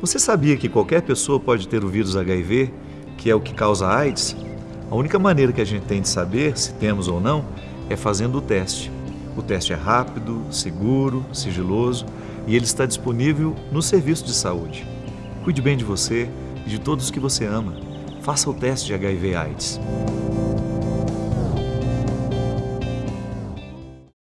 Você sabia que qualquer pessoa pode ter o vírus HIV, que é o que causa AIDS? A única maneira que a gente tem de saber se temos ou não é fazendo o teste. O teste é rápido, seguro, sigiloso e ele está disponível no serviço de saúde. Cuide bem de você e de todos que você ama. Faça o teste de HIV/AIDS.